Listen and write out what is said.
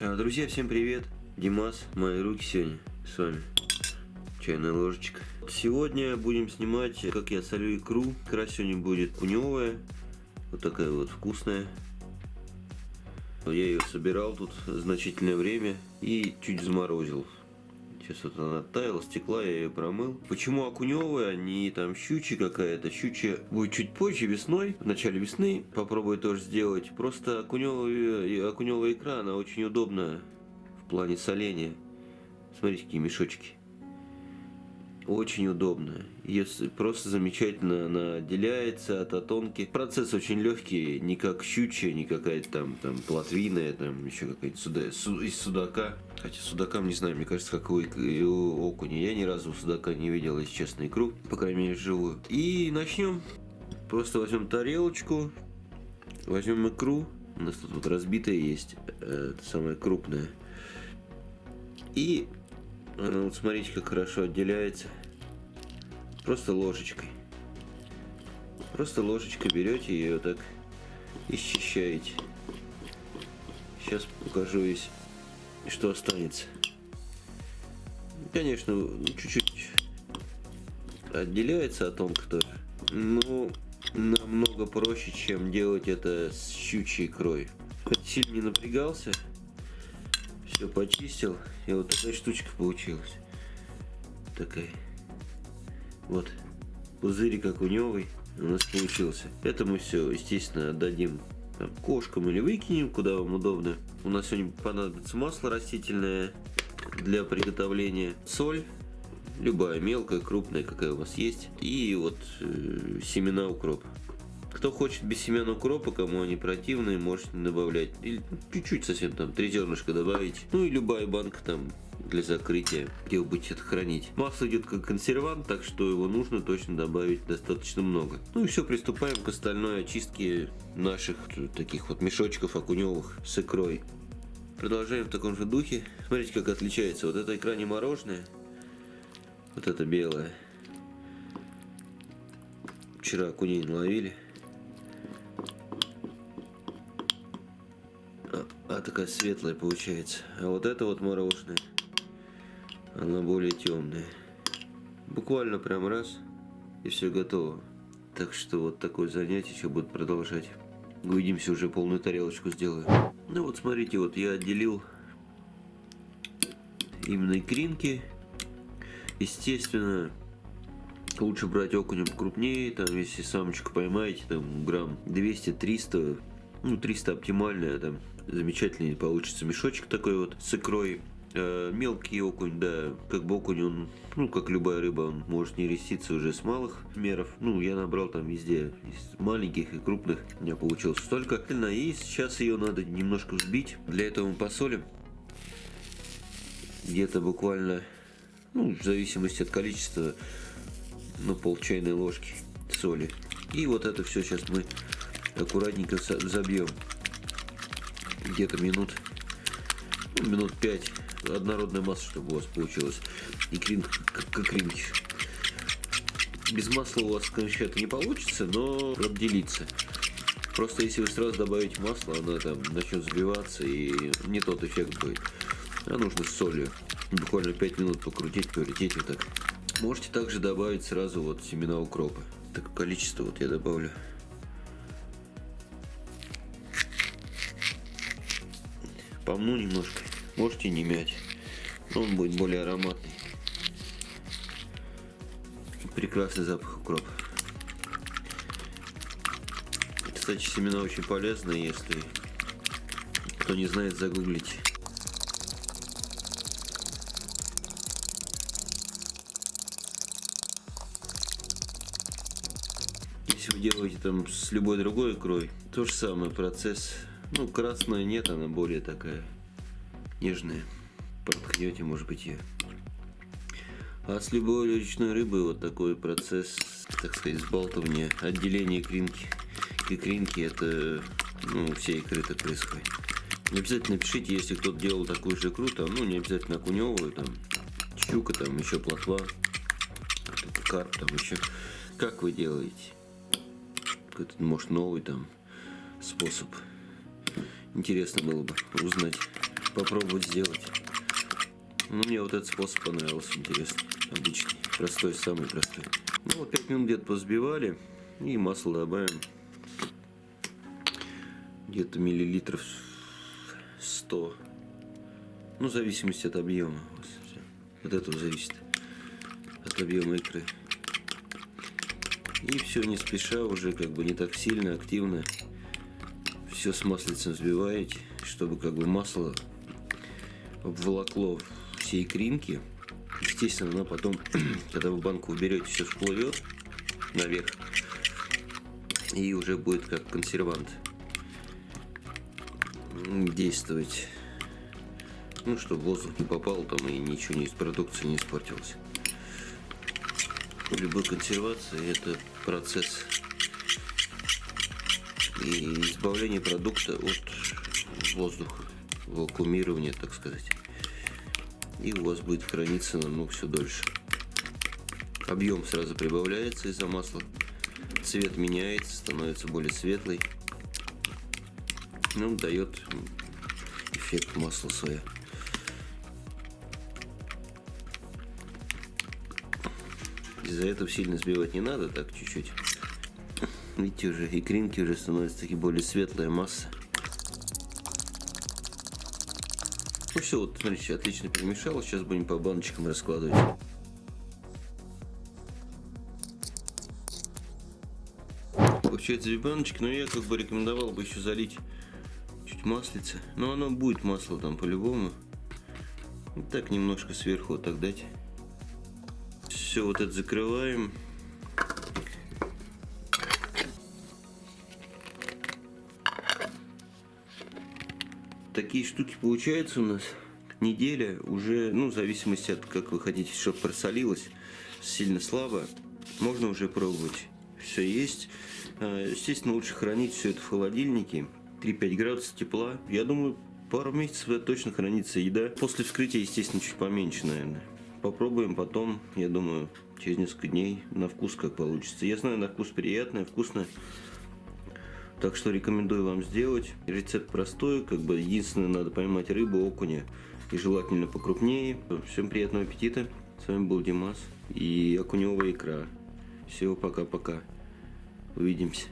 А, Друзья, всем привет! Димас, мои руки сегодня с вами. Чайная ложечка. Сегодня будем снимать, как я солю икру. Икра сегодня будет куневая. Вот такая вот вкусная. Я ее собирал тут значительное время и чуть заморозил. Сейчас вот она таяла, стекла, я ее промыл. Почему окуневая, а не там щучья какая-то? Щучья будет чуть позже, весной, в начале весны. Попробую тоже сделать. Просто окуневая, окуневая икра, она очень удобна в плане соления. Смотрите, какие мешочки. Очень удобно. Ее просто замечательно она отделяется от отонки. Процесс очень легкий, не как щучья, не какая-то там, там плотвиная, там еще какая-то суда, су, из судака. Хотя судакам не знаю, мне кажется, как у, у окуня. Я ни разу судака не видел, если честно, икру, по крайней мере, живую. И начнем. Просто возьмем тарелочку, возьмем икру. У нас тут вот разбитая есть, э, самая крупная. И она вот смотрите, как хорошо отделяется. Просто ложечкой. Просто ложечкой берете ее так и счищаете. Сейчас покажу, если что останется. Конечно, чуть-чуть отделяется от тонко тоже. Но намного проще, чем делать это с щучьей икрой. Сильно не напрягался. Все почистил. И вот такая штучка получилась. Такая. Вот. Пузырь как уневый у нас получился. Это мы все, естественно, отдадим там, кошкам или выкинем, куда вам удобно. У нас сегодня понадобится масло растительное для приготовления. Соль. Любая, мелкая, крупная, какая у вас есть. И вот э, семена укропа. Кто хочет без семян укропа, кому они противные, можете добавлять. Или чуть-чуть совсем там, три зернышка добавить. Ну и любая банка там для закрытия, где вы будете это хранить. Масло идет как консервант, так что его нужно точно добавить достаточно много. Ну и все, приступаем к остальной очистке наших таких вот мешочков окуневых с икрой. Продолжаем в таком же духе. Смотрите, как отличается. Вот эта икра не мороженая, вот эта белая. Вчера окуней наловили. а такая светлая получается. А вот это вот мороженое, она более темная. Буквально прям раз, и все готово. Так что вот такое занятие еще будет продолжать. Увидимся, уже полную тарелочку сделаю. Ну вот смотрите, вот я отделил именно икринки. Естественно, лучше брать окунем крупнее, там, если самочку поймаете, там, грамм 200-300, ну, 300 оптимальная, там, замечательный получится мешочек такой вот с икрой. Э, мелкий окунь, да, как бы окунь, он, ну, как любая рыба, он может не реститься уже с малых меров. Ну, я набрал там везде, из маленьких и крупных, у меня получилось столько. И сейчас ее надо немножко взбить. Для этого мы посолим. Где-то буквально, ну, в зависимости от количества, ну, пол чайной ложки соли. И вот это все сейчас мы аккуратненько забьем где-то минут, ну, минут 5 однородная масса, чтобы у вас получилось. И крин, как кринки. Без масла у вас, конечно, это не получится, но отделиться. Просто если вы сразу добавите масло, оно там начнет взбиваться и не тот эффект будет. А нужно с солью. Буквально 5 минут покрутить, повертеть вот так. Можете также добавить сразу вот семена укропа. Такое количество вот я добавлю. помну немножко. Можете не мять. Он будет более ароматный. Прекрасный запах укропа. Кстати, семена очень полезны, если кто не знает, загуглите. Если вы делаете там с любой другой икрой, то же самое процесс ну, красная нет, она более такая нежная. Проткнете, может быть, ее. А с любой речной рыбы вот такой процесс, так сказать, сбалтывания, отделения икринки. Икринки это, ну, все икры так происходит. Не обязательно пишите, если кто-то делал такую же икру, там, ну, не обязательно окуневую, там, щука, там, еще плотва, карп, там, еще. Как вы делаете? Этот, может, новый там способ. Интересно было бы узнать. Попробовать сделать. Ну, мне вот этот способ понравился, интересный, обычный, простой, самый простой. Ну, вот 5 минут где-то позбивали, и масло добавим. Где-то миллилитров 100. Ну, в зависимости от объема. От этого зависит. От объема икры. И все не спеша, уже как бы не так сильно, активно. Все с маслицем взбиваете, чтобы как бы масло обволокло все икринки. Естественно, оно потом, когда вы банку уберете, все всплывет наверх. И уже будет как консервант действовать. Ну, чтобы воздух не попал там и ничего не из продукции не испортилось любой консервации это процесс и избавление продукта от воздуха, вакуумирования, так сказать. И у вас будет храниться намного все дольше. Объем сразу прибавляется из-за масла. Цвет меняется, становится более светлый. Ну, дает эффект масла соя. Из-за этого сильно сбивать не надо, так чуть-чуть. Видите, уже икринки уже становятся такие более светлая масса. Ну все, вот смотрите, отлично перемешалось. Сейчас будем по баночкам раскладывать. Получается две баночки, но я как бы рекомендовал бы еще залить чуть маслица. Но оно будет масло там по-любому. Так немножко сверху вот так дать все вот это закрываем. Такие штуки получаются у нас. Неделя уже, ну, в зависимости от как вы хотите, чтобы просолилось, сильно слабо, можно уже пробовать. Все есть. А, естественно, лучше хранить все это в холодильнике. 3-5 градусов тепла. Я думаю, пару месяцев это точно хранится еда. После вскрытия, естественно, чуть поменьше, наверное. Попробуем потом, я думаю, через несколько дней на вкус как получится. Я знаю, на вкус приятное, вкусно. Так что рекомендую вам сделать. Рецепт простой, как бы единственное, надо поймать рыбу, окуня и желательно покрупнее. Всем приятного аппетита. С вами был Димас и окуневая икра. Всего пока-пока. Увидимся.